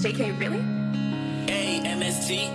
JK, really? A-M-S-T